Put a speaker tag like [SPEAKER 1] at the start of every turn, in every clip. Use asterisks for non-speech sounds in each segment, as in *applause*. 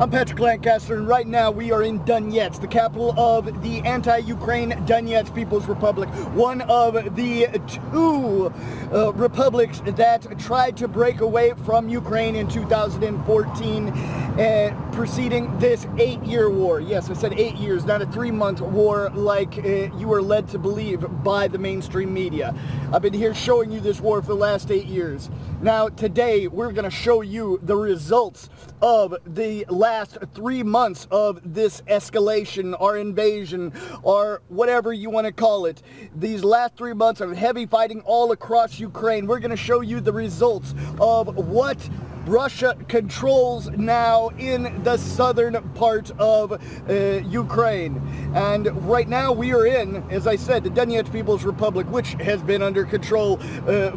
[SPEAKER 1] I'm Patrick Lancaster, and right now we are in Donetsk, the capital of the anti-Ukraine Donetsk People's Republic, one of the two uh, republics that tried to break away from Ukraine in 2014, uh, preceding this eight-year war. Yes, I said eight years, not a three-month war like uh, you were led to believe by the mainstream media. I've been here showing you this war for the last eight years. Now, today, we're going to show you the results of the last three months of this escalation or invasion or whatever you want to call it. These last three months of heavy fighting all across Ukraine. We're going to show you the results of what Russia controls now in the southern part of uh, Ukraine. And right now we are in, as I said, the Donetsk People's Republic, which has been under control uh,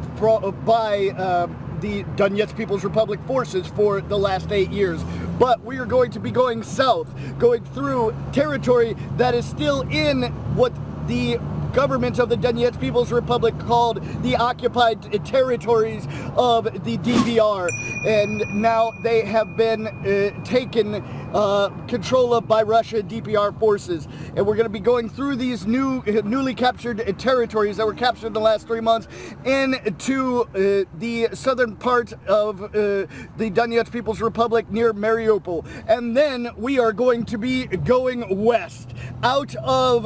[SPEAKER 1] by uh, the Donetsk People's Republic forces for the last eight years. But we are going to be going south, going through territory that is still in what the government of the Donetsk People's Republic called the occupied territories of the DPR. And now they have been uh, taken uh, control of by Russia DPR forces. And we're going to be going through these new, newly captured territories that were captured in the last three months into uh, the southern part of uh, the Donetsk People's Republic near Mariupol. And then we are going to be going west out of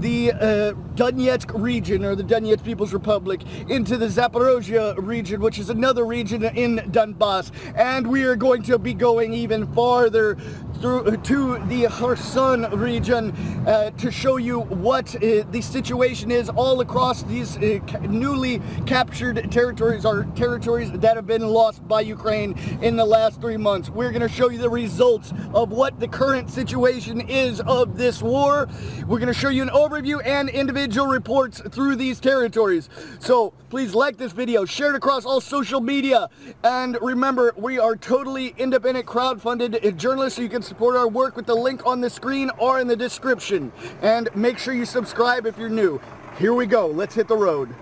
[SPEAKER 1] the uh, Donetsk region, or the Donetsk People's Republic, into the Zaporozhye region, which is another region in Donbass. And we are going to be going even farther through to the Kherson region uh, to show you what uh, the situation is all across these uh, newly captured territories or territories that have been lost by Ukraine in the last three months. We're going to show you the results of what the current situation is of this war. We're going to show you an overview and individual reports through these territories. So please like this video, share it across all social media, and remember, we are totally independent crowd-funded journalists, so you can support our work with the link on the screen or in the description. And make sure you subscribe if you're new. Here we go. Let's hit the road.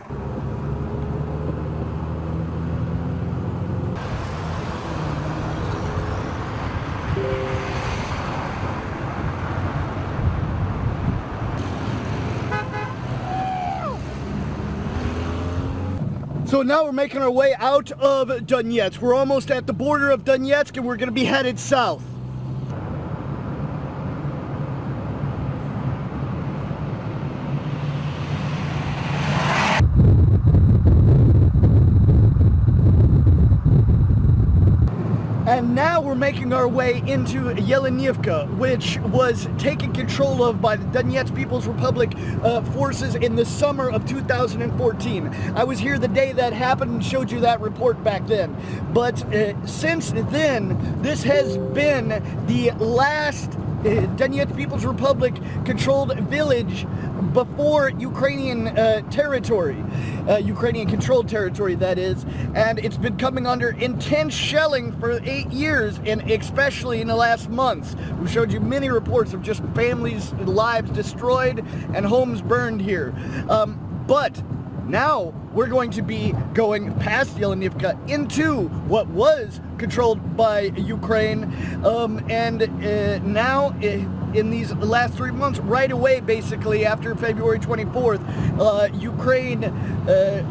[SPEAKER 1] So now we're making our way out of Donetsk. We're almost at the border of Donetsk and we're going to be headed south. And now we're making our way into Yelenivka, which was taken control of by the Donetsk People's Republic uh, forces in the summer of 2014. I was here the day that happened and showed you that report back then. But uh, since then, this has been the last uh, Donetsk People's Republic controlled village before Ukrainian uh, territory, uh, Ukrainian controlled territory that is, and it's been coming under intense shelling for eight years, and especially in the last months. We showed you many reports of just families' lives destroyed and homes burned here. Um, but now we're going to be going past Yelenivka into what was controlled by Ukraine, um, and uh, now uh, in these last three months, right away, basically, after February 24th, uh, Ukraine uh,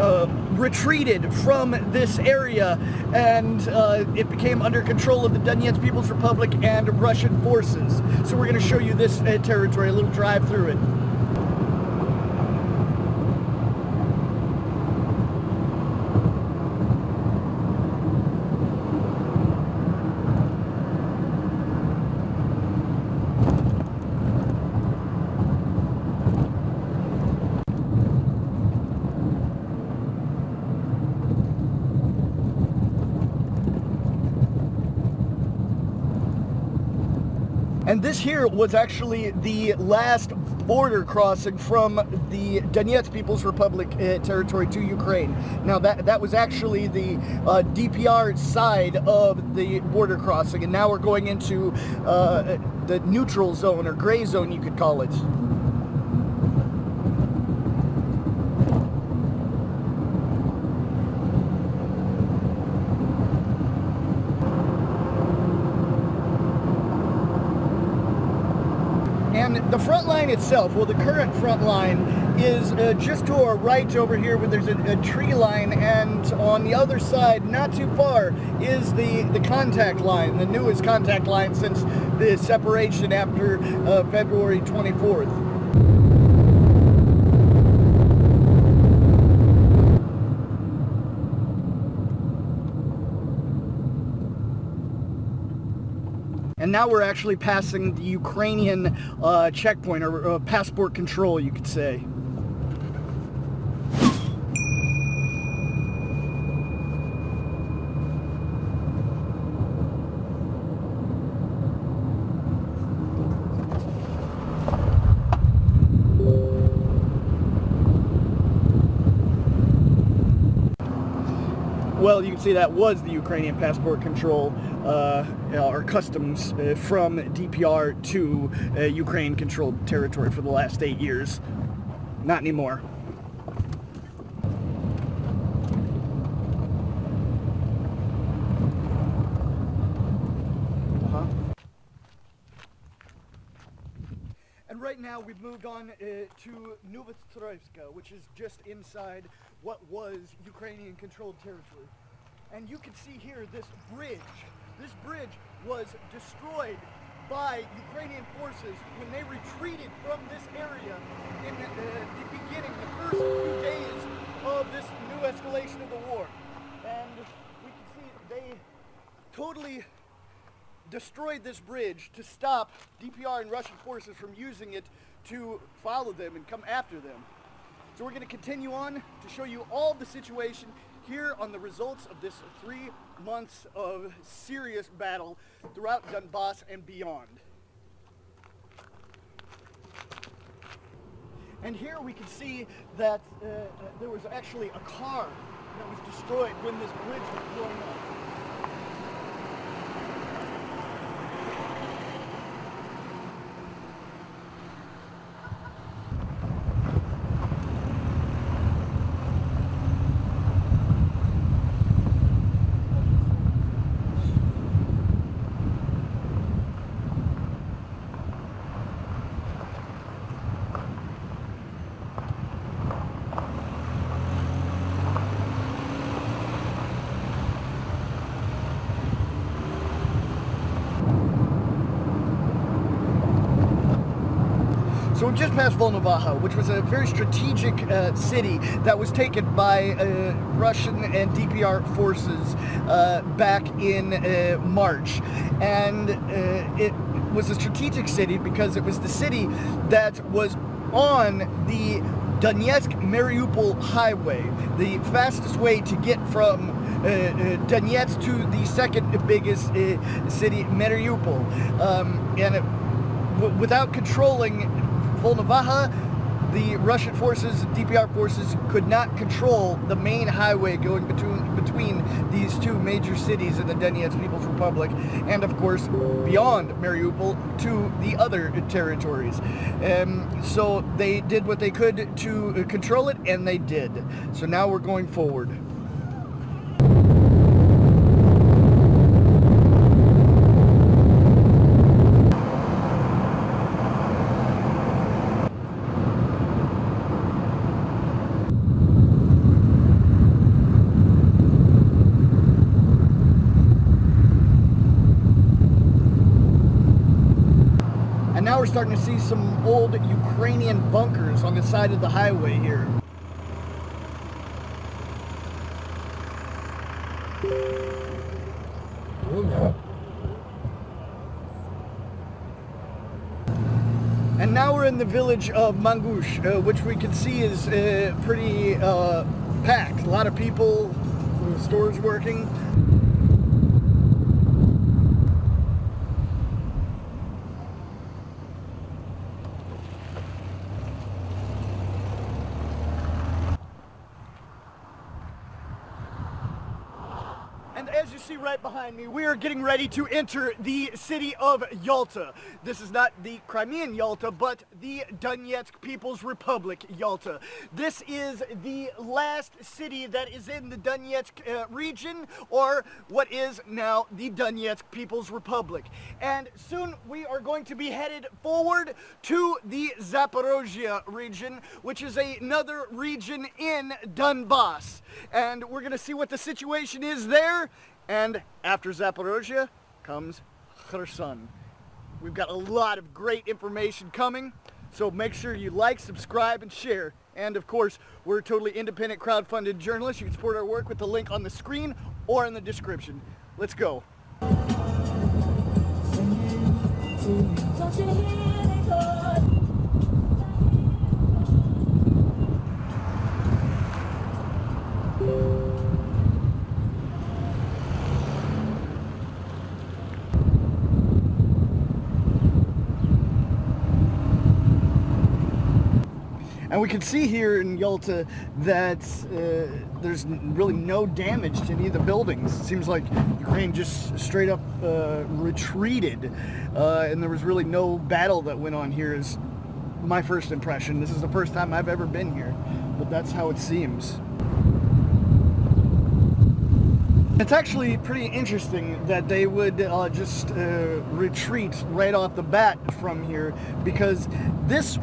[SPEAKER 1] uh, retreated from this area and uh, it became under control of the Donetsk People's Republic and Russian forces. So we're going to show you this uh, territory, a little drive through it. And this here was actually the last border crossing from the Donetsk People's Republic uh, territory to Ukraine. Now that that was actually the uh, DPR side of the border crossing, and now we're going into uh, the neutral zone or gray zone, you could call it. And the itself, well, the current front line is uh, just to our right over here where there's a, a, tree line and on the other side, not too far, is the, the contact line, the newest contact line since the separation after uh, February 24th. Now we're actually passing the Ukrainian uh, checkpoint or uh, passport control, you could say. Well, you can see that was the Ukrainian passport control uh, or customs uh, from DPR to uh, Ukraine-controlled territory for the last eight years. Not anymore. Uh-huh. And right now we've moved on uh, to Novostroivska, which is just inside what was Ukrainian-controlled territory. And you can see here this bridge. This bridge was destroyed by Ukrainian forces when they retreated from this area in the, uh, the beginning, the first few days of this new escalation of the war. And we can see they totally destroyed this bridge to stop DPR and Russian forces from using it to follow them and come after them. So we're going to continue on to show you all the situation here on the results of this three months of serious battle throughout Donbass and beyond. And here we can see that uh, there was actually a car that was destroyed when this bridge was blown up. Just past Volnovakha, which was a very strategic uh, city that was taken by uh, Russian and DPR forces uh, back in uh, March. And uh, it was a strategic city because it was the city that was on the Donetsk-Mariupol highway, the fastest way to get from uh, uh, Donetsk to the second biggest uh, city, Mariupol. Um, and it, without controlling Volnovakha, the Russian forces, DPR forces, could not control the main highway going between between these two major cities in the Donetsk People's Republic, and of course beyond Mariupol to the other territories. Um, so they did what they could to control it, and they did. So now we're going forward. we're starting to see some old Ukrainian bunkers on the side of the highway here. And now we're in the village of Mangush, uh, which we can see is uh, pretty uh, packed. A lot of people, stores working. as you see right behind me, we are getting ready to enter the city of Yalta. This is not the Crimean Yalta, but the Donetsk People's Republic Yalta. This is the last city that is in the Donetsk uh, region, or what is now the Donetsk People's Republic. And soon we are going to be headed forward to the Zaporozhye region, which is another region in Donbass. And we're going to see what the situation is there. And after Zaporozhye comes Kherson. We've got a lot of great information coming. So make sure you like, subscribe, and share. And of course, we're a totally independent crowd-funded journalist. You can support our work with the link on the screen or in the description. Let's go. And we can see here in Yalta that uh, there's really no damage to any of the buildings. It seems like Ukraine just straight up uh, retreated uh, and there was really no battle that went on here is my first impression. This is the first time I've ever been here, but that's how it seems. It's actually pretty interesting that they would uh, just uh, retreat right off the bat from here because this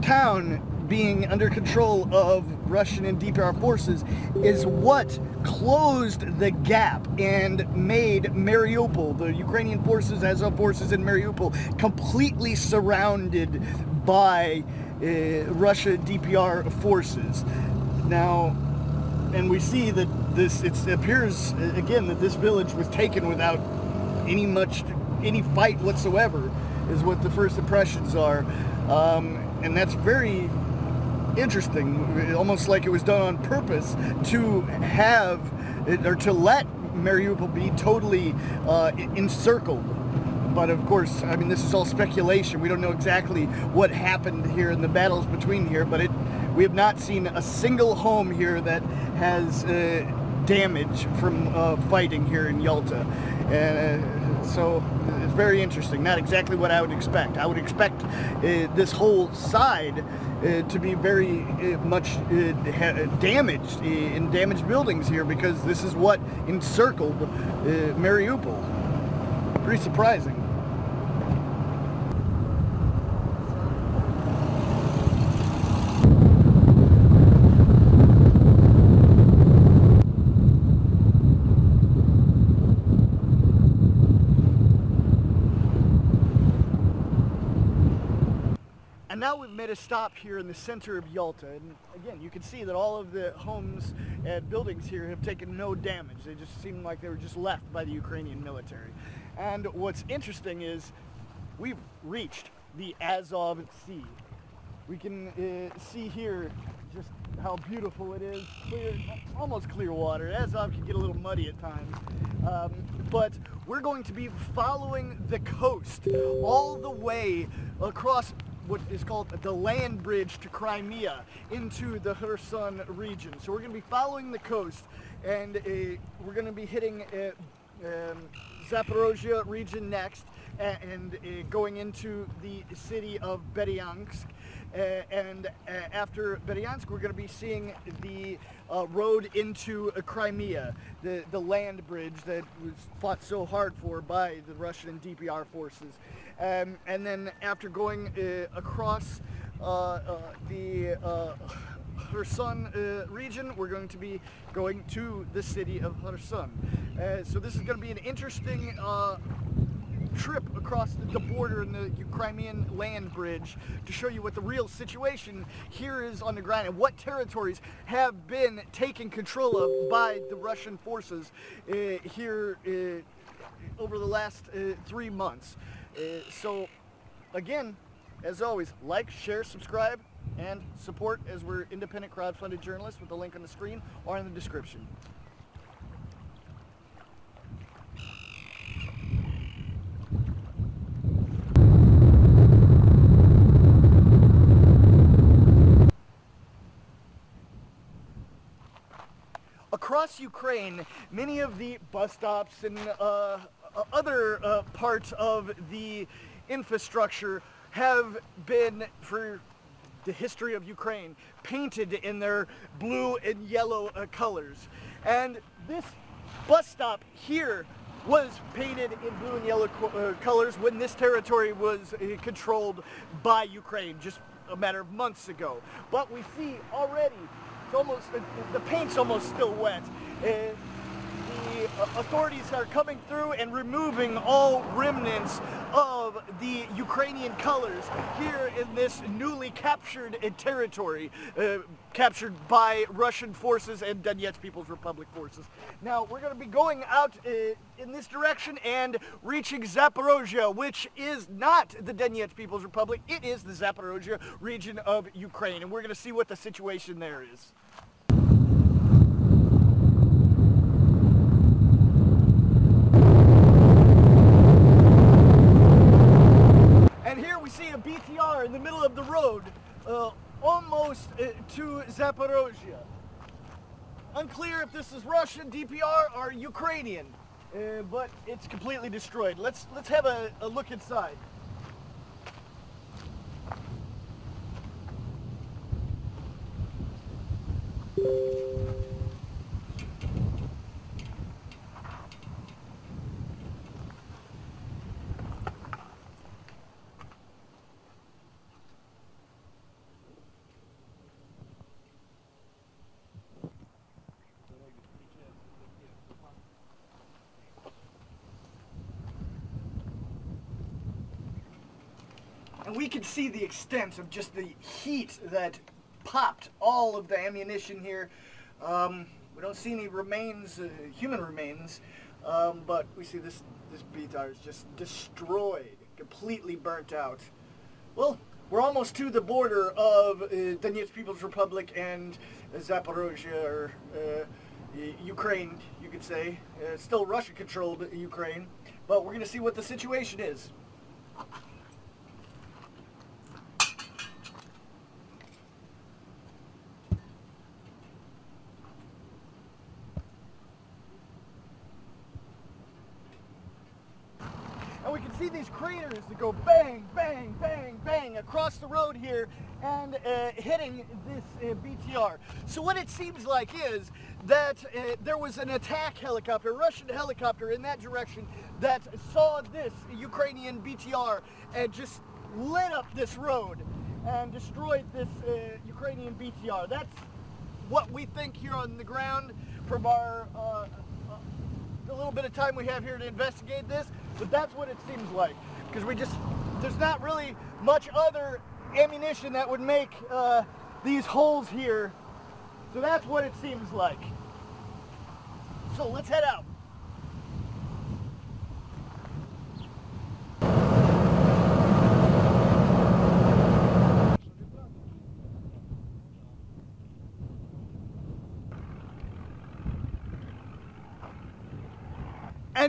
[SPEAKER 1] town being under control of Russian and DPR forces is what closed the gap and made Mariupol, the Ukrainian forces, Azov forces in Mariupol, completely surrounded by uh, Russia DPR forces. Now, and we see that this, it appears again that this village was taken without any much, any fight whatsoever, is what the first impressions are. Um, and that's very interesting, almost like it was done on purpose to have, or to let Mariupol be totally uh, encircled. But of course, I mean, this is all speculation. We don't know exactly what happened here in the battles between here, but it, we have not seen a single home here that has uh, damage from uh, fighting here in Yalta. Uh, so it's very interesting. Not exactly what I would expect. I would expect uh, this whole side uh, to be very uh, much uh, damaged in damaged buildings here because this is what encircled Mariupol. Pretty surprising. And now we've made a stop here in the center of Yalta. And again, you can see that all of the homes and buildings here have taken no damage. They just seem like they were just left by the Ukrainian military. And what's interesting is we've reached the Azov Sea. We can uh, see here just how beautiful it is. Clear, almost clear water. Azov can get a little muddy at times. Um, but we're going to be following the coast all the way across what is called the land bridge to Crimea into the Kherson region. So we're going to be following the coast and uh, we're going to be hitting uh, um, Zaporozhye region next and uh, going into the city of Berdyansk. Uh, and uh, after Berdyansk, we're going to be seeing the uh, road into Crimea, the, the land bridge that was fought so hard for by the Russian DPR forces. Um, and then after going uh, across uh, uh, the Kherson uh, region, we're going to be going to the city of Kherson. Uh, so this is going to be an interesting uh, trip across the border in the Crimean land bridge to show you what the real situation here is on the ground and what territories have been taken control of by the Russian forces here over the last three months. Uh, so, again, as always, like, share, subscribe, and support as we're independent crowd-funded journalists with the link on the screen or in the description. Across Ukraine, many of the bus stops and uh, other uh, parts of the infrastructure have been, for the history of Ukraine, painted in their blue and yellow uh, colors. And this bus stop here was painted in blue and yellow co uh, colors when this territory was uh, controlled by Ukraine just a matter of months ago. But we see already, it's almost, uh, the paint's almost still wet. Authorities are coming through and removing all remnants of the Ukrainian colors here in this newly captured territory, uh, captured by Russian forces and Donetsk People's Republic forces. Now, we're going to be going out uh, in this direction and reaching Zaporozhye, which is not the Donetsk People's Republic, it is the Zaporozhye region of Ukraine, and we're going to see what the situation there is. in the middle of the road, uh, almost uh, to Zaporozhye. Unclear if this is Russian, DPR, or Ukrainian, uh, but it's completely destroyed. Let's let's have a, a look inside. And we can see the extent of just the heat that popped all of the ammunition here. Um, we don't see any remains, uh, human remains, um, but we see this, this BTR is just destroyed, completely burnt out. Well, we're almost to the border of uh, Donetsk People's Republic and Zaporozhye, or uh, Ukraine, you could say. Uh, still Russia-controlled Ukraine, but we're going to see what the situation is. we can see these craters that go bang, bang, bang, bang across the road here and uh, hitting this uh, BTR. So what it seems like is that uh, there was an attack helicopter, Russian helicopter in that direction that saw this Ukrainian BTR and just lit up this road and destroyed this uh, Ukrainian BTR. That's what we think here on the ground from our uh, the little bit of time we have here to investigate this, but that's what it seems like. Because we just, there's not really much other ammunition that would make uh, these holes here. So that's what it seems like. So let's head out.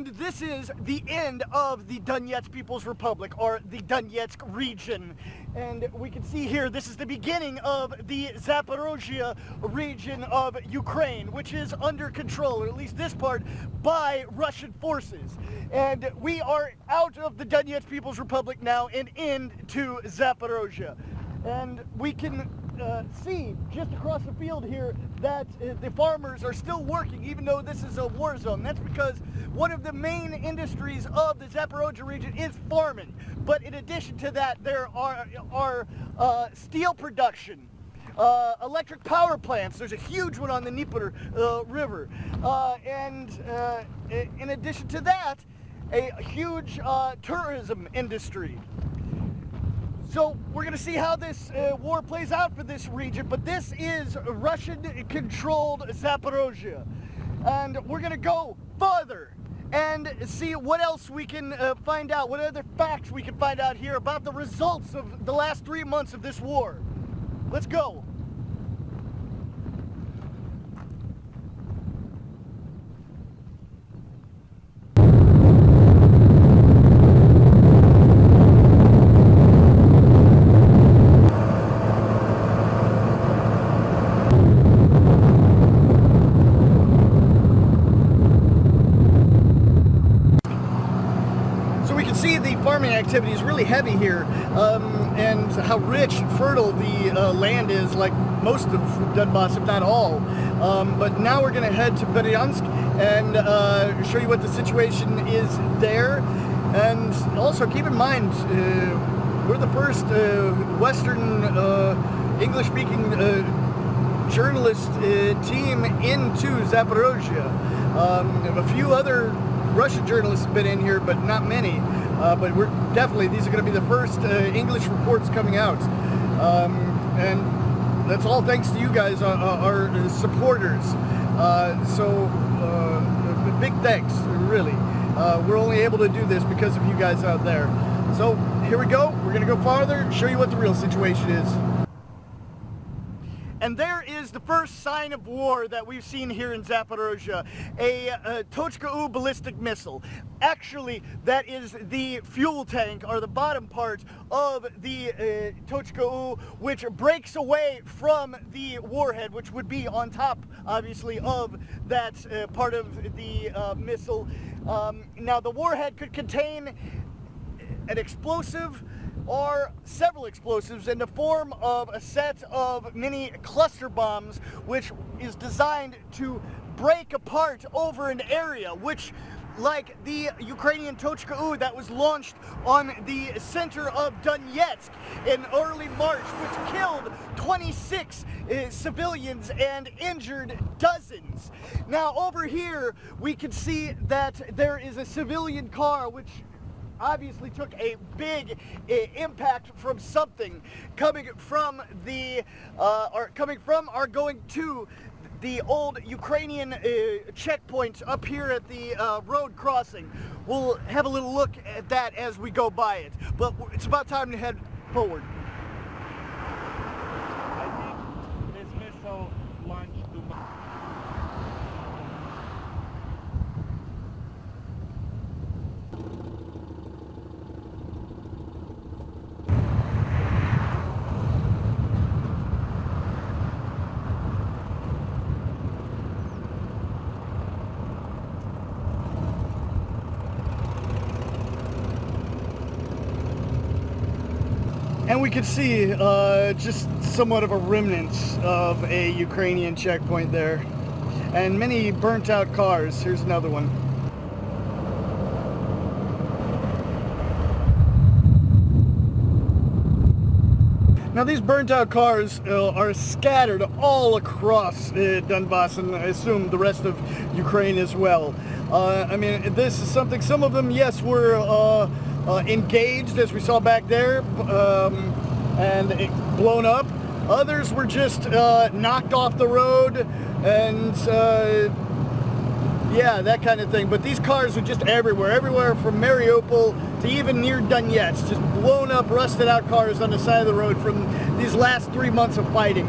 [SPEAKER 1] And this is the end of the Donetsk People's Republic, or the Donetsk region. And we can see here, this is the beginning of the Zaporozhia region of Ukraine, which is under control, or at least this part, by Russian forces. And we are out of the Donetsk People's Republic now and into Zaporozhia. And we can uh, see just across the field here that uh, the farmers are still working even though this is a war zone. That's because one of the main industries of the Zaporozhye region is farming. But in addition to that, there are, are uh, steel production, uh, electric power plants. There's a huge one on the Dnieper uh, River. Uh, and uh, in addition to that, a huge uh, tourism industry. So we're going to see how this uh, war plays out for this region, but this is Russian-controlled Zaporozhye. And we're going to go further and see what else we can uh, find out, what other facts we can find out here about the results of the last three months of this war. Let's go. see the farming activity is really heavy here um, and how rich, and fertile the uh, land is, like most of Donbass, if not all. Um, but now we're going to head to Berdyansk and uh, show you what the situation is there. And also keep in mind, uh, we're the first uh, Western uh, English-speaking journalist team into Zaporozhye. Um, a few other Russian journalists have been in here, but not many. Uh, but we're definitely, these are going to be the first uh, English reports coming out. Um, and that's all thanks to you guys, uh, uh our supporters. Uh, so, big thanks, really. we're only able to do this because of you guys out there. So, here we go. We're going to go farther, show you what the real situation is. And there the first sign of war that we've seen here in Zaporozhye, a, a Tochka-U ballistic missile. Actually, that is the fuel tank, or the bottom part of the uh, Tochka-U, which breaks away from the warhead, which would be on top, obviously, of that uh, part of the uh, missile. Um, now, the warhead could contain an explosive, are several explosives in the form of a set of mini cluster bombs which is designed to break apart over an area which like the Ukrainian Tochka-U that was launched on the center of Donetsk in early March, which killed 26 uh, civilians and injured dozens. Now over here, we can see that there is a civilian car which obviously took a big uh, impact from something coming from the, uh, or coming from or going to the old Ukrainian uh, checkpoint up here at the uh, road crossing. We'll have a little look at that as we go by it. But it's about time to head forward. And we could see uh, just somewhat of a remnant of a Ukrainian checkpoint there. And many burnt out cars. Here's another one. Now these burnt out cars uh, are scattered all across uh, Donbass and I assume the rest of Ukraine as well. Uh, I mean, this is something, some of them, yes, were uh, uh, engaged, as we saw back there, um, and blown up. Others were just uh, knocked off the road and uh, yeah, that kind of thing. But these cars are just everywhere, everywhere from Mariupol to even near Donetsk, just blown up, rusted out cars on the side of the road from these last three months of fighting.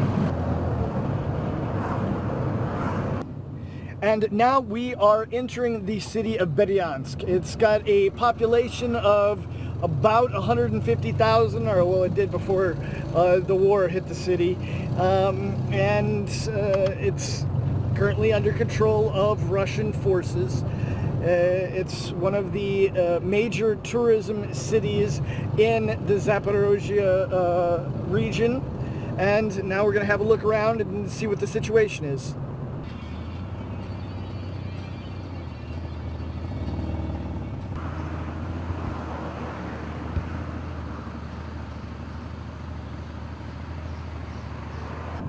[SPEAKER 1] And now we are entering the city of Berdyansk. It's got a population of about 150,000, or well, it did before uh, the war hit the city. Um, and uh, it's currently under control of Russian forces. Uh, it's one of the uh, major tourism cities in the Zaporozhye uh, region. And now we're going to have a look around and see what the situation is.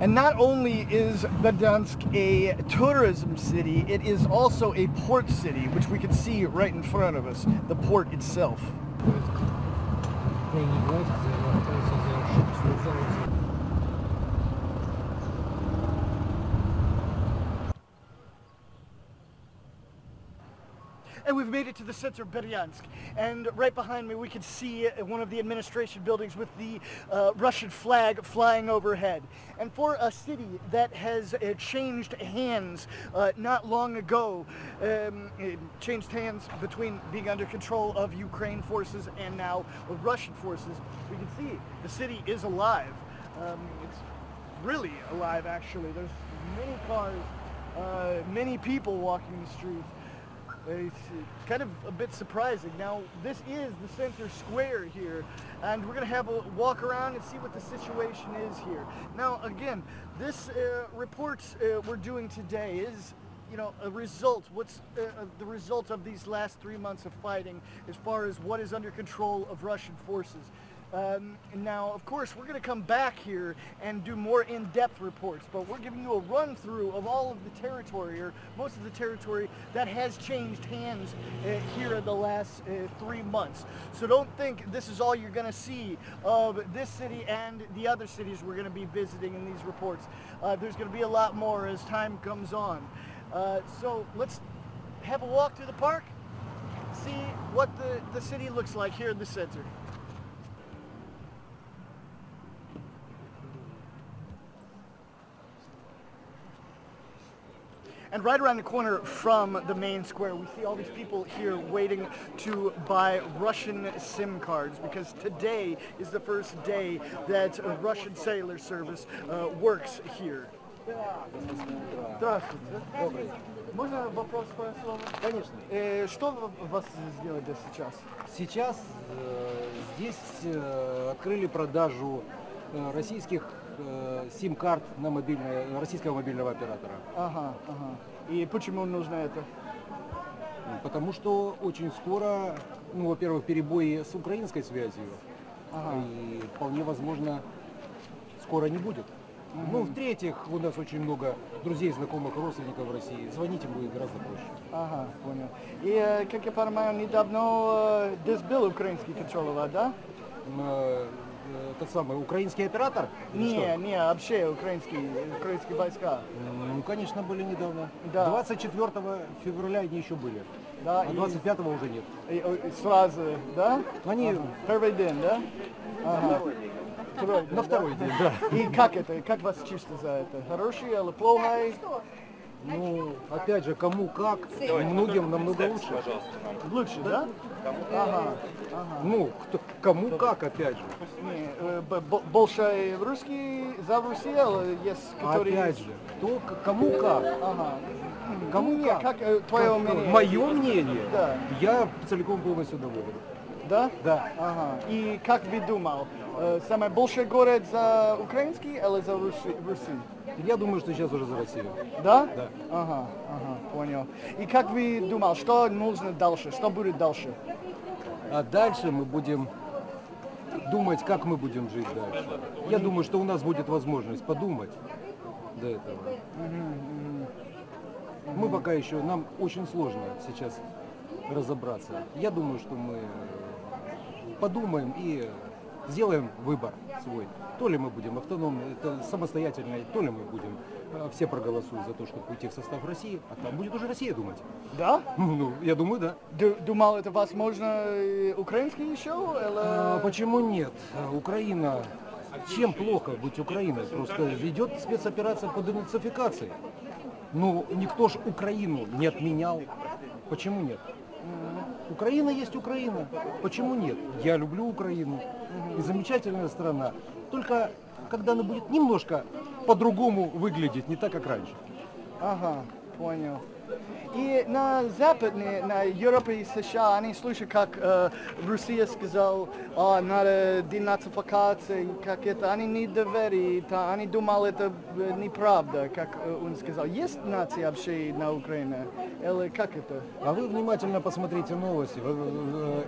[SPEAKER 1] And not only is Berdyansk a tourism city, it is also a port city, which we can see right in front of us, the port itself. And we've made it to the center of Berdyansk. And right behind me we can see one of the administration buildings with the uh, Russian flag flying overhead. And for a city that has uh, changed hands uh, not long ago, um, changed hands between being under control of Ukraine forces and now Russian forces, we can see the city is alive. Um, it's really alive actually. There's many cars, uh, many people walking the streets. It's kind of a bit surprising. Now, this is the center square here, and we're going to have a walk around and see what the situation is here. Now, again, this uh, report uh, we're doing today is you know, a result, what's uh, uh, the result of these last three months of fighting as far as what is under control of Russian forces. Um, now, of course, we're going to come back here and do more in-depth reports, but we're giving you a run-through of all of the territory, or most of the territory that has changed hands uh, here in the last uh, three months. So don't think this is all you're going to see of this city and the other cities we're going to be visiting in these reports. Uh, there's going to be a lot more as time comes on. Uh, so let's have a walk through the park, see what the, the city looks like here in the center. And right around the corner from the main square, we see all these people here waiting to buy Russian SIM cards because today is the first day that Russian cellular service uh, works here. Здравствуйте.
[SPEAKER 2] Добрый.
[SPEAKER 1] Можно вопрос по слову?
[SPEAKER 2] Конечно.
[SPEAKER 1] Э, что вас сделали сейчас?
[SPEAKER 2] Сейчас э, здесь э, открыли продажу э, российских сим-карт на мобильное, российского мобильного оператора.
[SPEAKER 1] Ага, ага. И почему нужно это?
[SPEAKER 2] Потому что очень скоро, ну, во-первых, перебои с украинской связью,
[SPEAKER 1] Ага.
[SPEAKER 2] и вполне возможно, скоро не будет. Ну, в-третьих, у нас очень много друзей, знакомых, родственников в России. Звонить им будет гораздо проще.
[SPEAKER 1] Ага, понял. И, э, как я понимаю, недавно э, здесь был украинский контролер, да?
[SPEAKER 2] Э, э, Тот самый украинский оператор?
[SPEAKER 1] Не,
[SPEAKER 2] что?
[SPEAKER 1] не, вообще украинские, украинские войска.
[SPEAKER 2] Ну, конечно, были недавно.
[SPEAKER 1] Да.
[SPEAKER 2] 24 февраля они еще были.
[SPEAKER 1] Да,
[SPEAKER 2] А
[SPEAKER 1] и-
[SPEAKER 2] 25 уже нет.
[SPEAKER 1] И, э, и сразу, да?
[SPEAKER 2] Они
[SPEAKER 1] Ага. Первый день, да? Ага. Второй день,
[SPEAKER 2] на второй
[SPEAKER 1] да?
[SPEAKER 2] день, да.
[SPEAKER 1] И как это? Как вас чувство за это? Хороший или плохой?
[SPEAKER 2] Ну, опять же, кому как, многим намного лучше.
[SPEAKER 1] Лучше, да? Ага.
[SPEAKER 2] Ну, кто, кому как, опять же.
[SPEAKER 1] Не, э, б- б- больше русский за Россию или есть, которые...
[SPEAKER 2] Опять же, кто, кому как.
[SPEAKER 1] Ага.
[SPEAKER 2] Кому
[SPEAKER 1] Не,
[SPEAKER 2] как.
[SPEAKER 1] как э, твое мнение?
[SPEAKER 2] Мое мнение,
[SPEAKER 1] Да.
[SPEAKER 2] я целиком полностью доволен.
[SPEAKER 1] Да?
[SPEAKER 2] Да.
[SPEAKER 1] Ага. И как вы думал, э, самый большой город за украинский или за Руси?
[SPEAKER 2] Я думаю, что сейчас уже за Россию.
[SPEAKER 1] Да?
[SPEAKER 2] Да.
[SPEAKER 1] Ага, ага, понял. И как вы думал, что нужно дальше? Что будет дальше?
[SPEAKER 2] А дальше мы будем думать, как мы будем жить дальше. Я думаю, что у нас будет возможность подумать до этого. Мы пока еще, нам очень сложно сейчас разобраться. Я думаю, что мы подумаем и сделаем выбор свой. То ли мы будем автономны, это самостоятельно, то ли мы будем э, все проголосуют за то, чтобы уйти в состав России, а там будет уже Россия думать.
[SPEAKER 1] Да? *laughs*
[SPEAKER 2] Ну, я думаю, да.
[SPEAKER 1] Ду- Думал, это возможно украинский еще? Или...
[SPEAKER 2] А, почему нет? Украина, чем плохо быть Украиной? Просто идет спецоперация по денацификации. Ну, никто ж Украину не отменял. Почему нет? Украина есть Украина. Почему нет? Я люблю Украину. И замечательная страна. Только когда она будет немножко по-другому выглядеть, не так, как раньше.
[SPEAKER 1] Ага, понял. И на Западной, на Европе и США, они слышат, как э, Россия сказал, а, надо денацификация, как это, они не доверяют, а они думали, это э, неправда, как э, он сказал. Есть нация вообще на Украине? Или как это?
[SPEAKER 2] А вы внимательно посмотрите новости,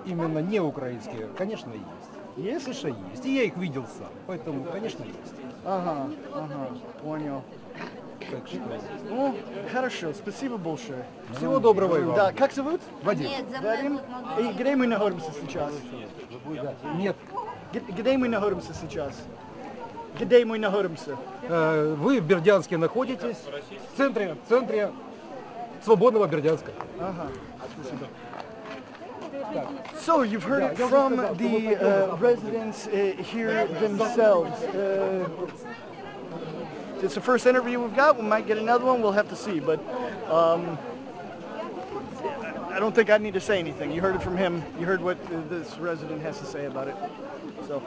[SPEAKER 2] именно не украинские. Конечно, есть.
[SPEAKER 1] Есть?
[SPEAKER 2] Конечно, есть. И я их видел сам. Поэтому, конечно, есть.
[SPEAKER 1] Ага, ага, понял.
[SPEAKER 2] Так что...
[SPEAKER 1] Ну, хорошо, спасибо большое.
[SPEAKER 2] Всего доброго и вам.
[SPEAKER 1] Да, как зовут?
[SPEAKER 2] Вадим.
[SPEAKER 3] Нет,
[SPEAKER 1] Вадим? И где мы находимся сейчас?
[SPEAKER 2] Нет,
[SPEAKER 1] Где мы находимся сейчас? Где мы находимся?
[SPEAKER 2] э, вы в Бердянске находитесь, в центре, в центре свободного Бердянска.
[SPEAKER 1] Ага, спасибо. So you've heard it from the uh, residents uh, here themselves. Uh, it's the first interview we've got. We might get another one. We'll have to see. But um, I don't think I need to say anything. You heard it from him. You heard what uh, this resident has to say about it. So.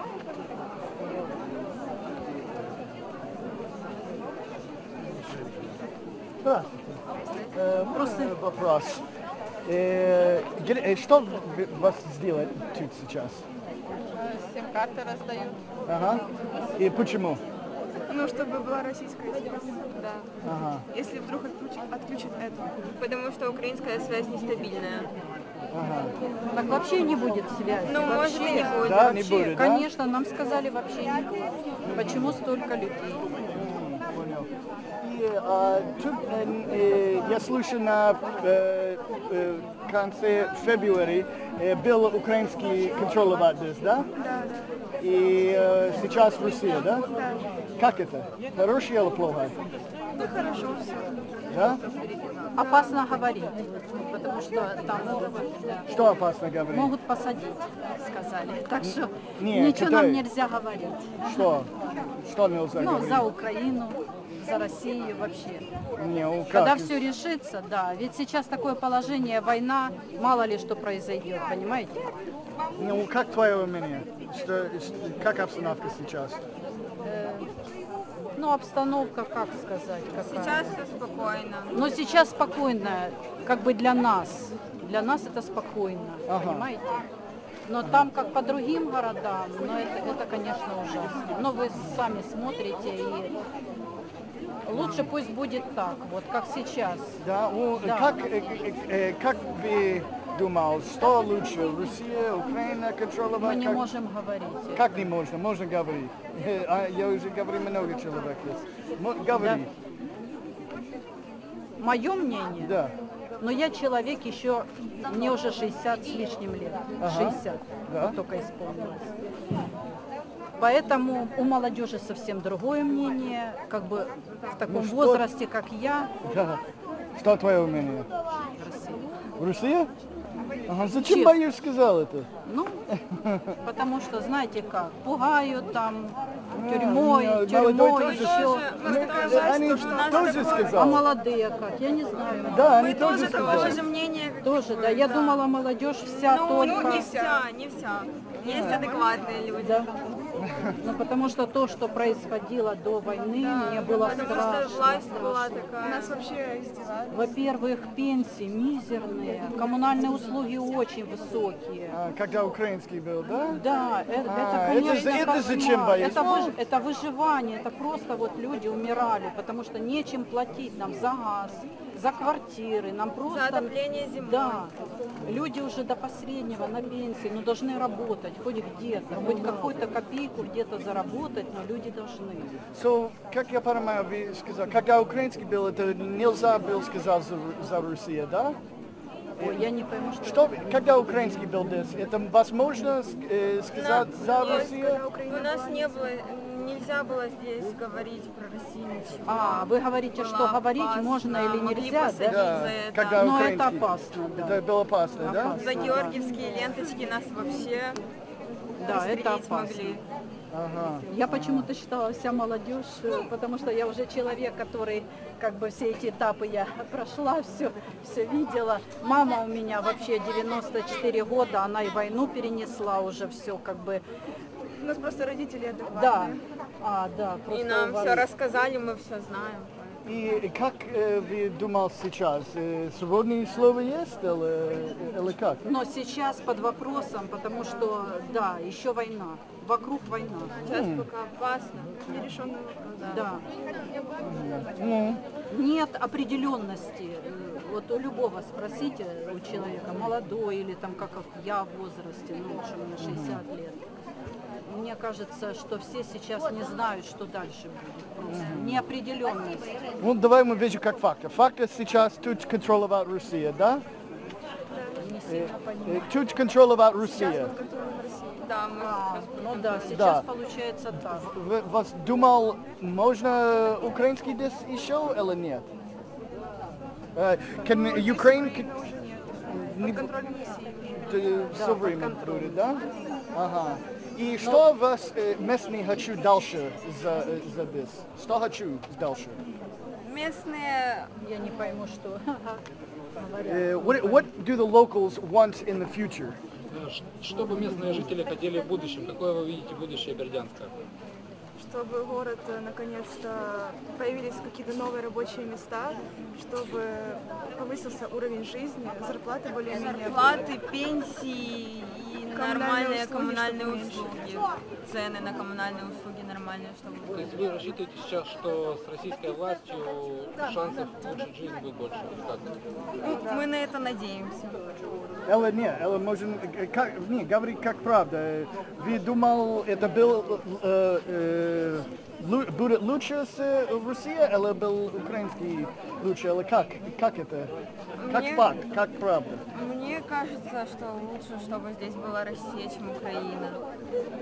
[SPEAKER 1] Здравствуйте. Э, Просто вопрос. Э, где- э, что в- вас сделать тут сейчас?
[SPEAKER 3] Сим-карты раздают.
[SPEAKER 1] Ага. И почему?
[SPEAKER 3] Ну, чтобы была российская связь. Да.
[SPEAKER 1] Ага.
[SPEAKER 3] Если вдруг отключат, отключат эту. Потому что украинская связь нестабильная.
[SPEAKER 4] Так вообще не будет связи.
[SPEAKER 3] Ну, может, и
[SPEAKER 4] Вообще.
[SPEAKER 3] не будет.
[SPEAKER 1] Да, не
[SPEAKER 4] Вообще,
[SPEAKER 1] будет, да?
[SPEAKER 4] конечно, нам сказали вообще не будет. Почему столько людей?
[SPEAKER 1] Понял. И а, тут э, э, я слышу на э, э, конце февраля э, был украинский контроль здесь, да? И э, сейчас Россия, да?
[SPEAKER 3] Да.
[SPEAKER 1] Как это? Хорошее или плохо?
[SPEAKER 3] Ну, хорошо все.
[SPEAKER 1] Да?
[SPEAKER 4] Опасно говорить, потому что там могут,
[SPEAKER 1] Что опасно говорить?
[SPEAKER 4] могут посадить, сказали. Так что
[SPEAKER 1] Не,
[SPEAKER 4] ничего нам нельзя говорить.
[SPEAKER 1] Что? Что нельзя
[SPEAKER 4] Ну,
[SPEAKER 1] говорить?
[SPEAKER 4] за Украину, за Россию вообще.
[SPEAKER 1] Не, ну?
[SPEAKER 4] Когда все решится, да. Ведь сейчас такое положение, война, мало ли что произойдет, понимаете?
[SPEAKER 1] Ну как твое мнение? Что, как обстановка сейчас?
[SPEAKER 4] Ну, обстановка, как сказать, какая?
[SPEAKER 3] Сейчас все спокойно.
[SPEAKER 4] Но сейчас спокойно, как бы для нас. Для нас это спокойно,
[SPEAKER 1] Ага.
[SPEAKER 4] понимаете? Но там, как по другим городам, ну это, это, конечно, ужасно. Но вы сами смотрите и лучше пусть будет так, вот как сейчас.
[SPEAKER 1] Да, ну,
[SPEAKER 4] Да.
[SPEAKER 1] Как, э, э, э, как вы думал, что лучше, Россия, Украина контролировать?
[SPEAKER 4] Мы не
[SPEAKER 1] как,
[SPEAKER 4] можем говорить.
[SPEAKER 1] Как не можно? Можно говорить. *laughs* А Я уже говорю много человек. есть. Говори.
[SPEAKER 4] Мое мнение,
[SPEAKER 1] Да.
[SPEAKER 4] но я человек еще, мне уже 60 с лишним лет, 60
[SPEAKER 1] Да.
[SPEAKER 4] только исполнилось. Поэтому у молодежи совсем другое мнение, как бы в таком
[SPEAKER 1] Ну что-
[SPEAKER 4] возрасте, как я,
[SPEAKER 1] да. Что твое мнение?
[SPEAKER 4] Россия.
[SPEAKER 1] В России? Ага, зачем
[SPEAKER 4] Честно.
[SPEAKER 1] боюсь сказал это?
[SPEAKER 4] Ну, *laughs* потому что, знаете как, пугают там тюрьмой,
[SPEAKER 1] не,
[SPEAKER 4] тюрьмой
[SPEAKER 1] тоже-
[SPEAKER 4] еще.
[SPEAKER 3] У нас такая власть,
[SPEAKER 1] Они тоже
[SPEAKER 3] такое-
[SPEAKER 4] А
[SPEAKER 1] сказали.
[SPEAKER 4] молодые как? Я не знаю.
[SPEAKER 1] Да, они
[SPEAKER 3] Мы
[SPEAKER 1] тоже
[SPEAKER 3] тоже
[SPEAKER 1] сказали.
[SPEAKER 3] же мнения. как
[SPEAKER 4] Тоже, да. Я думала, молодежь вся
[SPEAKER 3] Ну,
[SPEAKER 4] только...
[SPEAKER 3] ну, не вся, не вся. Есть адекватные люди.
[SPEAKER 4] Да. Ну, потому что то, что происходило до войны, мне было
[SPEAKER 3] Потому что
[SPEAKER 4] страшно.
[SPEAKER 3] власть была
[SPEAKER 4] страшно.
[SPEAKER 3] такая. Нас вообще издевали.
[SPEAKER 4] Во-первых, пенсии мизерные, коммунальные услуги очень высокие.
[SPEAKER 1] А, Когда украинский был, да?
[SPEAKER 4] Да, э- это,
[SPEAKER 1] А,
[SPEAKER 4] конечно,
[SPEAKER 1] это за- это
[SPEAKER 4] кошмар.
[SPEAKER 1] зачем бояться?
[SPEAKER 4] Это, выж- это выживание, это просто вот люди умирали, потому что нечем платить нам за газ, за квартиры, нам просто...
[SPEAKER 3] За отопление зимой.
[SPEAKER 4] Да, люди уже до последнего на пенсии, но должны работать, хоть где-то, хоть какую-то копейку где-то заработать, но люди должны.
[SPEAKER 1] So, как я понимаю, вы сказали, когда украинский был, это нельзя было сказать за, за Россию, да?
[SPEAKER 4] Ой, я не пойму, что...
[SPEAKER 1] Что, когда украинский был здесь, это возможно э, сказать за
[SPEAKER 3] Есть,
[SPEAKER 1] Россию?
[SPEAKER 3] У нас не было, нельзя было здесь говорить про Россию ничего.
[SPEAKER 4] А, вы говорите, что
[SPEAKER 3] Было
[SPEAKER 4] говорить
[SPEAKER 3] опасно,
[SPEAKER 4] можно или нельзя, да?
[SPEAKER 3] за это.
[SPEAKER 1] когда
[SPEAKER 4] Но это
[SPEAKER 1] украинский.
[SPEAKER 4] опасно, да.
[SPEAKER 1] Это было опасно, да?
[SPEAKER 4] Опасно.
[SPEAKER 3] За георгиевские ленточки нас вообще
[SPEAKER 4] Да, это опасно.
[SPEAKER 3] могли.
[SPEAKER 1] Ага.
[SPEAKER 4] Я почему-то считала вся молодежь, э, потому что я уже человек, который как бы все эти этапы я *laughs* прошла, все, все видела. Мама у меня вообще 94 года, она и войну перенесла уже все как бы.
[SPEAKER 3] У нас просто родители адекватные.
[SPEAKER 4] Да, а, да,
[SPEAKER 3] И нам
[SPEAKER 4] у вас-
[SPEAKER 3] все рассказали, мы все знаем.
[SPEAKER 1] И как э, вы думал сейчас? Э, свободное слово есть или, или как?
[SPEAKER 4] Но сейчас под вопросом, потому что, да, еще война, вокруг война.
[SPEAKER 3] Сейчас пока опасно. Нерешенный вопрос.
[SPEAKER 4] Да.
[SPEAKER 1] Ну,
[SPEAKER 4] Нет определенности. Э, Вот у любого спросите, у человека, молодой или там как я в возрасте, ну лучше мне 60 лет. Мне кажется, что все сейчас не знают, что дальше будет. Просто неопределенность.
[SPEAKER 1] ну давай мы видим как факты. Факты сейчас тут контролировать Россия, да? Тут контролировать Россия.
[SPEAKER 3] Да, мы
[SPEAKER 4] А, ну да, сейчас
[SPEAKER 1] Да.
[SPEAKER 4] получается так.
[SPEAKER 1] Вы- Вас думал, можно украинский здесь еще или нет? Э, Can Ukraine can- бу- э,
[SPEAKER 4] Да,
[SPEAKER 1] все
[SPEAKER 4] под
[SPEAKER 1] время
[SPEAKER 4] контролем.
[SPEAKER 1] будет, да? Ага. И что вас э, местные хочу дальше за, э, за this? Что хочу дальше?
[SPEAKER 3] местные
[SPEAKER 4] Я не пойму, что. *laughs*
[SPEAKER 1] Э, what, what do the locals want in the future?
[SPEAKER 5] Что бы местные жители хотели в будущем? Какое вы видите будущее Бердянска?
[SPEAKER 3] чтобы город э, наконец-то появились какие-то новые рабочие места, чтобы повысился уровень жизни, зарплаты более-менее.
[SPEAKER 5] Зарплаты, пенсии и нормальные коммунальные услуги. Цены на коммунальные услуги нормальные, чтобы
[SPEAKER 6] То есть вы рассчитываете сейчас, что с российской властью шансов улучшить жизнь будет больше? как?
[SPEAKER 5] Ну, мы на это надеемся.
[SPEAKER 1] Элла, не, Элла, можем, как, не, говори как правда. Вы думал, это был, э, э, будет лучше с э, Россией, или был украинский лучше, или как? Как это? Как
[SPEAKER 5] Мне-
[SPEAKER 1] факт, как правда?
[SPEAKER 5] Мне кажется, что лучше, чтобы здесь была Россия, чем Украина.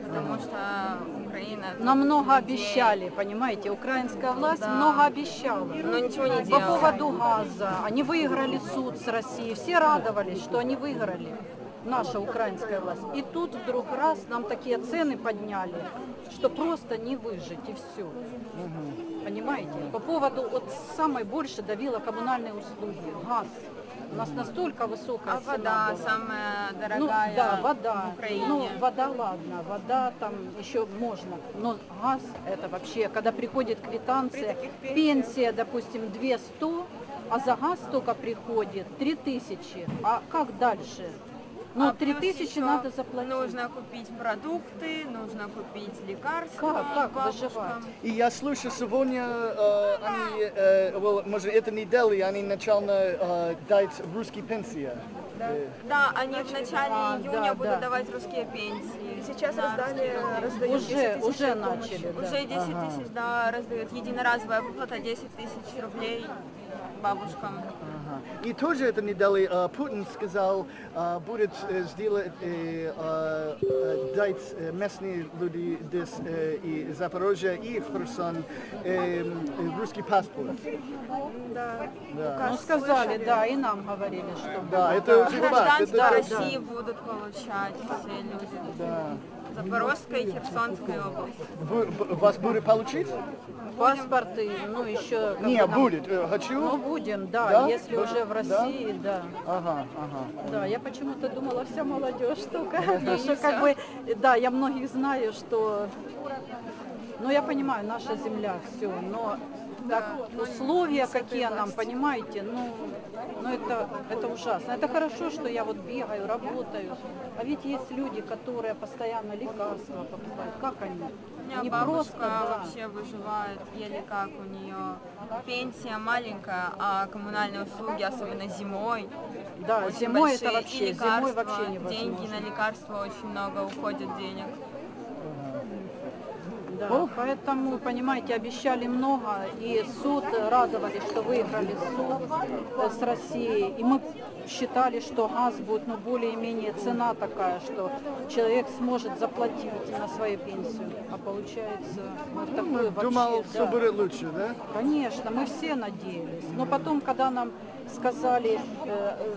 [SPEAKER 5] Потому что Украина...
[SPEAKER 4] Нам много
[SPEAKER 5] людей-
[SPEAKER 4] обещали, понимаете, украинская власть
[SPEAKER 5] Да.
[SPEAKER 4] много обещала.
[SPEAKER 5] Но ничего не
[SPEAKER 4] По
[SPEAKER 5] делала.
[SPEAKER 4] поводу газа. Они выиграли суд с Россией. Все радовались, что они выиграли. Наша украинская власть. И тут вдруг раз нам такие цены подняли, что просто не выжить и все. Понимаете? По поводу, вот самое больше давило коммунальные услуги, газ. У нас настолько высокая
[SPEAKER 5] А
[SPEAKER 4] цена
[SPEAKER 5] вода
[SPEAKER 4] была.
[SPEAKER 5] самая
[SPEAKER 4] Ну,
[SPEAKER 5] дорогая
[SPEAKER 4] да, вода.
[SPEAKER 5] в Украине.
[SPEAKER 4] Ну, вода, ладно, вода там еще можно. Но газ это вообще, когда приходит квитанция, пенсия, допустим, 200, а за газ только приходит 3000. А как дальше? Ну,
[SPEAKER 5] А плюс
[SPEAKER 4] 3000
[SPEAKER 5] еще
[SPEAKER 4] надо заплатить.
[SPEAKER 5] Нужно купить продукты, нужно купить лекарства
[SPEAKER 4] Как- как
[SPEAKER 5] бабушкам.
[SPEAKER 4] выживать?
[SPEAKER 1] И я слышу, сегодня э, они, э, well, может, это недели, они начально э, дать русские пенсии. Э,
[SPEAKER 5] Да, они в начале
[SPEAKER 4] А,
[SPEAKER 5] июня
[SPEAKER 4] да,
[SPEAKER 5] будут
[SPEAKER 4] да.
[SPEAKER 5] давать русские пенсии.
[SPEAKER 3] Сейчас
[SPEAKER 5] Да,
[SPEAKER 3] раздали, раздают 10
[SPEAKER 4] Уже,
[SPEAKER 3] тысяч
[SPEAKER 4] уже начали. да.
[SPEAKER 5] Уже 10 тысяч, да, раздают. Единоразовая выплата 10 тысяч рублей бабушкам.
[SPEAKER 1] Ага. И тоже это не дали. э, Путин сказал, э, будет э, сделать, э, э, э, дать местные люди здесь э, и Запорожье и Херсон э, э, русский паспорт.
[SPEAKER 3] Да.
[SPEAKER 1] Да.
[SPEAKER 4] Ну, сказали, да, и нам говорили, что
[SPEAKER 1] Да, это уже факт.
[SPEAKER 5] Гражданство
[SPEAKER 1] это-
[SPEAKER 5] России будут получать все люди.
[SPEAKER 1] Да.
[SPEAKER 5] Запорожской и Херсонской области.
[SPEAKER 1] Вы- вас будет получить?
[SPEAKER 4] паспорты, ну, еще...
[SPEAKER 1] Не,
[SPEAKER 4] нам-
[SPEAKER 1] будет. Э,
[SPEAKER 4] Ну,
[SPEAKER 1] Хочу.
[SPEAKER 4] будем, да,
[SPEAKER 1] Да?
[SPEAKER 4] если
[SPEAKER 1] Да?
[SPEAKER 4] уже в
[SPEAKER 1] Да?
[SPEAKER 4] России, да.
[SPEAKER 1] Ага, ага.
[SPEAKER 4] Да, я почему-то думала, вся молодежь только. *laughs* Что
[SPEAKER 5] не
[SPEAKER 4] как бы, да, я многих знаю, что... Ну, я понимаю, наша земля, все, но так, условия какие нам, понимаете, ну, ну это, это ужасно. Это хорошо, что я вот бегаю, работаю, а ведь есть люди, которые постоянно лекарства покупают. Как они?
[SPEAKER 5] У меня
[SPEAKER 4] Они
[SPEAKER 5] бабушка
[SPEAKER 4] просто, да.
[SPEAKER 5] вообще выживает, еле как у нее пенсия маленькая, а коммунальные услуги, особенно зимой,
[SPEAKER 4] Да, зимой
[SPEAKER 5] большие,
[SPEAKER 4] это вообще,
[SPEAKER 5] и
[SPEAKER 4] зимой
[SPEAKER 5] лекарства,
[SPEAKER 4] вообще невозможно.
[SPEAKER 5] деньги на лекарства очень много уходит денег.
[SPEAKER 4] Да, поэтому, понимаете, обещали много, и суд радовались, что выиграли суд э, с Россией. И мы считали, что газ будет, ну, более-менее цена такая, что человек сможет заплатить на свою пенсию. А получается, вот такое вообще,
[SPEAKER 1] Думал,
[SPEAKER 4] да.
[SPEAKER 1] все будет лучше, да?
[SPEAKER 4] Конечно, мы все надеялись. Но потом, когда нам сказали, э, э,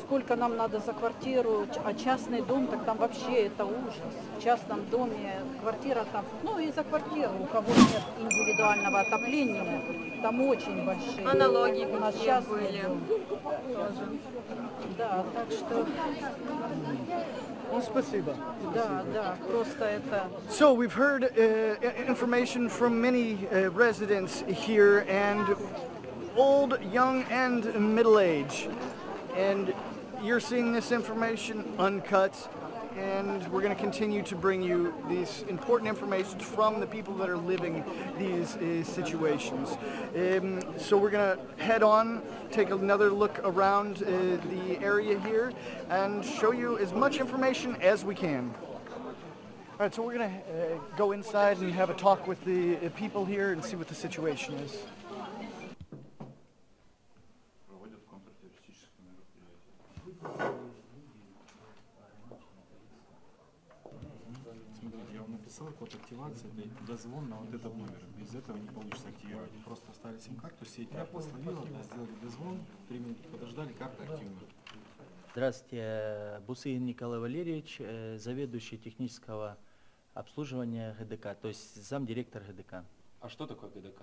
[SPEAKER 4] сколько нам надо за квартиру, а частный дом, так там вообще это ужас. В частном доме квартира там, ну и за квартиру, у кого нет индивидуального отопления, там очень большие.
[SPEAKER 5] А налоги
[SPEAKER 4] у нас частный
[SPEAKER 5] были?
[SPEAKER 4] дом. Да, так что,
[SPEAKER 1] Ну, спасибо.
[SPEAKER 4] да, да, просто это...
[SPEAKER 1] So we've heard uh, information from many uh, residents here, and old, young, and middle age. And you're seeing this information uncut, and we're going to continue to bring you these important information from the people that are living these uh, situations. Um, so we're going to head on, take another look around uh, the area here, and show you as much information as we can. All right, so we're gonna uh, go inside and have a talk with the people here and see what the situation is.
[SPEAKER 7] Код активации, это дозвон на вот этот номер. Без этого не получится активировать. Просто вставили сим-карту, сеть карта словила, да, сделали дозвон, три минуты подождали, карта активна.
[SPEAKER 8] Здравствуйте, Бусыгин Николай Валерьевич, э, заведующий технического обслуживания ГДК, то есть замдиректор ГДК.
[SPEAKER 9] А что такое ГДК?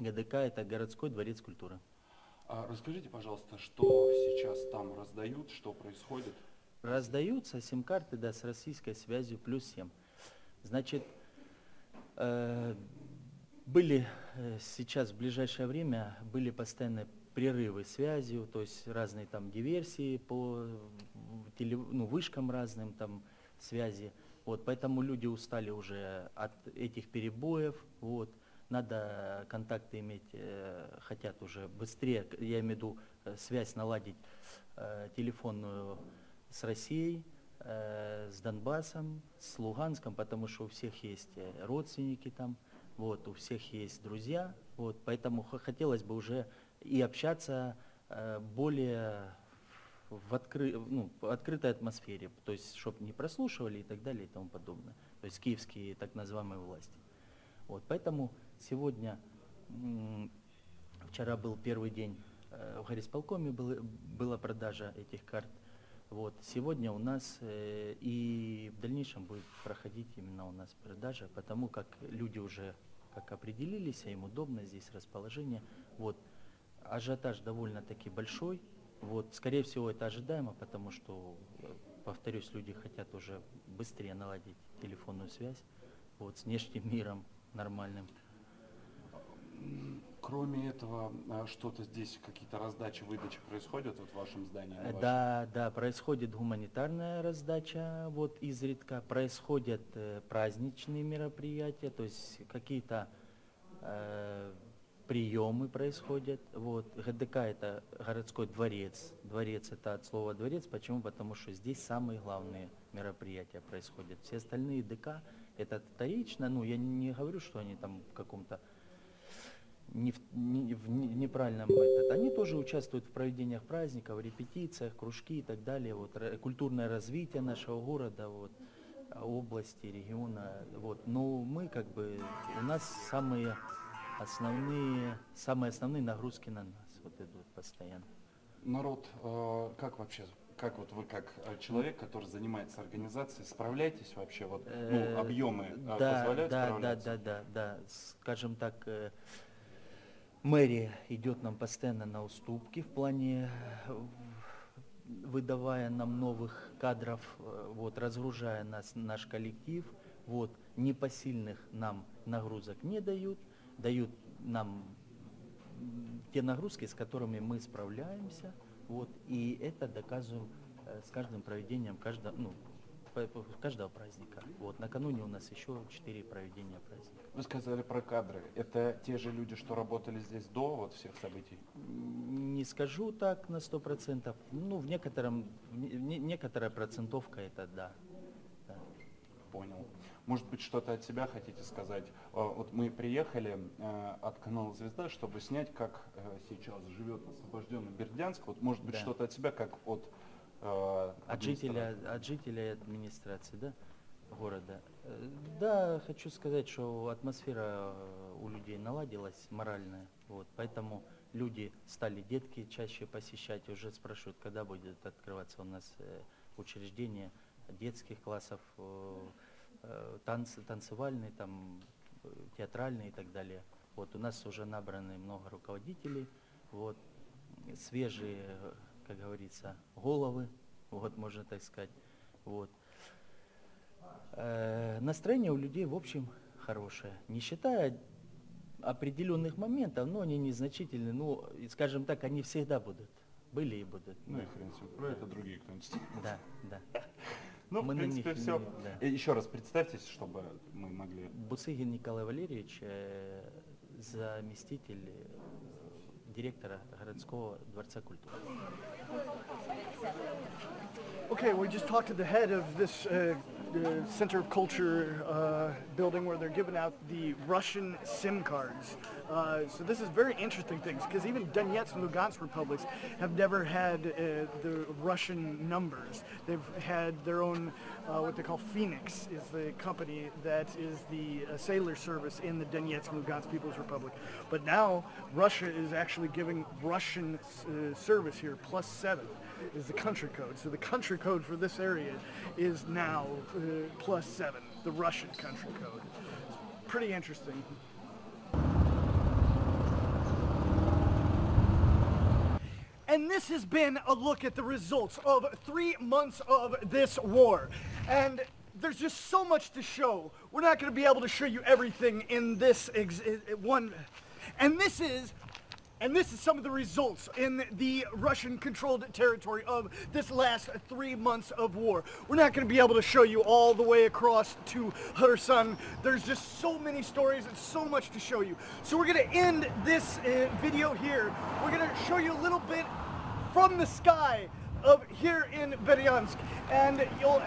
[SPEAKER 8] ГДК это городской дворец культуры.
[SPEAKER 9] А расскажите, пожалуйста, что сейчас там раздают, что происходит?
[SPEAKER 8] Раздаются сим-карты да, с российской связью плюс 7. Значит, Э, Были э, сейчас в ближайшее время были постоянные прерывы связью, то есть разные там диверсии по теле, ну, вышкам разным там связи. Вот, поэтому люди устали уже от этих перебоев. Вот. Надо контакты иметь, э, хотят уже быстрее, я имею в виду э, связь наладить э, телефонную с Россией, с Донбассом, с Луганском, потому что у всех есть э, родственники там, вот, у всех есть друзья, вот, поэтому хотелось бы уже и общаться э, более в откры- ну, открытой атмосфере, то есть, чтобы не прослушивали и так далее и тому подобное, то есть киевские так называемые власти. Вот, поэтому сегодня, вчера был первый день э, в горисполкоме было- была продажа этих карт. Вот, сегодня у нас э, и в дальнейшем будет проходить именно у нас продажа, потому как люди уже как определились, а им удобно здесь расположение. Вот, ажиотаж довольно-таки большой. Вот, скорее всего, это ожидаемо, потому что, повторюсь, люди хотят уже быстрее наладить телефонную связь вот, с внешним миром нормальным.
[SPEAKER 9] Кроме этого, а, что-то здесь, какие-то раздачи, выдачи происходят вот в вашем здании?
[SPEAKER 8] Э,
[SPEAKER 9] вашем?
[SPEAKER 8] Да, да, происходит гуманитарная раздача, вот изредка происходят э, праздничные мероприятия, то есть какие-то э, приемы происходят. Вот ГДК это городской дворец, дворец это от слова дворец, почему? Потому что здесь самые главные мероприятия происходят. Все остальные ДК это вторично, ну я не говорю, что они там в каком-то не в, не- в не- неправильном этот. Они тоже участвуют в проведениях праздников, репетициях, кружки и так далее. Вот, культурное развитие нашего города, вот, области, региона. Вот. Но мы как бы, у нас самые основные, самые основные нагрузки на нас вот идут постоянно.
[SPEAKER 9] Народ, э, как вообще, как вот вы как э, человек, который занимается организацией, справляетесь вообще, вот,
[SPEAKER 8] Э,
[SPEAKER 9] ну, объемы э,
[SPEAKER 8] да,
[SPEAKER 9] позволяют
[SPEAKER 8] да, да,
[SPEAKER 9] справляться?
[SPEAKER 8] да, да, да. Скажем так, э, мэрия идет нам постоянно на уступки в плане э, выдавая нам новых кадров, э, вот, разгружая нас, наш коллектив, вот, непосильных нам нагрузок не дают, дают нам те нагрузки, с которыми мы справляемся, вот, и это доказываем э, с каждым проведением каждого, ну, каждого праздника. Вот, накануне у нас еще четыре проведения праздника.
[SPEAKER 9] Вы сказали про кадры. Это те же люди, что работали здесь до вот всех событий?
[SPEAKER 8] Не скажу так на сто процентов, ну, в некотором, в не- не- некоторая процентовка это да. да.
[SPEAKER 9] Понял. Может быть, что-то от себя хотите сказать? Э, Вот мы приехали э, от канала «Звезда», чтобы снять, как э, сейчас живет освобожденный Бердянск. Вот, может быть,
[SPEAKER 8] Да.
[SPEAKER 9] что-то от себя, как от
[SPEAKER 8] От жителя,
[SPEAKER 9] администрации?
[SPEAKER 8] от жителей администрации, да, города. Э, Да, хочу сказать, что атмосфера э, у людей наладилась моральная, вот, поэтому люди стали детки чаще посещать, уже спрашивают, когда будет открываться у нас э, учреждение детских классов, э, э, танцы, танцевальные, там, э, театральные и так далее. Вот у нас уже набраны много руководителей, вот, свежие, э, как говорится, головы, вот можно так сказать. Вот. Э, настроение у людей, в общем, хорошее. Не считая определенных моментов, но они незначительны. Ну, скажем так, они всегда будут. Были и будут.
[SPEAKER 9] Ну и хрен с ним. Про это другие кто-нибудь.
[SPEAKER 8] Да, да.
[SPEAKER 9] Ну,
[SPEAKER 8] Мы
[SPEAKER 9] в
[SPEAKER 8] на
[SPEAKER 9] принципе,
[SPEAKER 8] них
[SPEAKER 9] все.
[SPEAKER 8] не- да.
[SPEAKER 9] Еще раз представьтесь, чтобы мы могли...
[SPEAKER 8] Бусыгин Николай Валерьевич, э, заместитель директора городского дворца культуры.
[SPEAKER 1] Okay, we just talked to the head of this uh, uh, Center of Culture uh, building where they're giving out the Russian SIM cards. Uh, so this is very interesting things because even Donetsk and Lugansk republics have never had uh, the Russian numbers. They've had their own, uh, what they call Phoenix, is the company that is the uh, cellular service in the Donetsk and Lugansk People's Republic. But now Russia is actually giving Russian uh, service here, plus seven is the country code. So the country code for this area is now uh, plus seven, the Russian country code. It's pretty interesting. And this has been a look at the results of three months of this war. And there's just so much to show. We're not going to be able to show you everything in this one. And this is and this is some of the results in the Russian-controlled territory of this last three months of war. We're not going to be able to show you all the way across to Kherson. There's just so many stories and so much to show you. So we're going to end this uh, video here. We're going to show you a little bit from the sky of here in Berdyansk, and you'll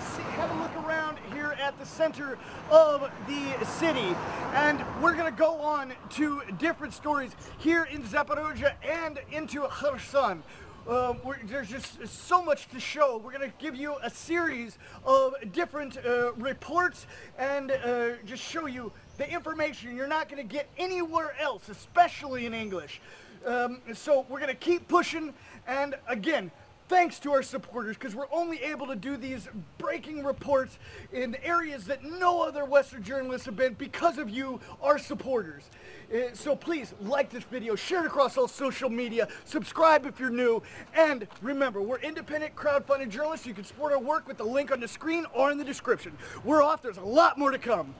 [SPEAKER 1] see, have a look around here at the center of the city. And we're gonna go on to different stories here in Zaporozhye and into Kherson. Uh, there's just so much to show. We're going to give you a series of different uh, reports and uh, just show you the information you're not going to get anywhere else, especially in English. Um, so we're going to keep pushing. And again, thanks to our supporters because we're only able to do these breaking reports in areas that no other Western journalists have been because of you, our supporters. Uh, so please like this video, share it across all social media, subscribe if you're new, and remember, we're independent crowdfunded journalists. You can support our work with the link on the screen or in the description. We're off. There's a lot more to come.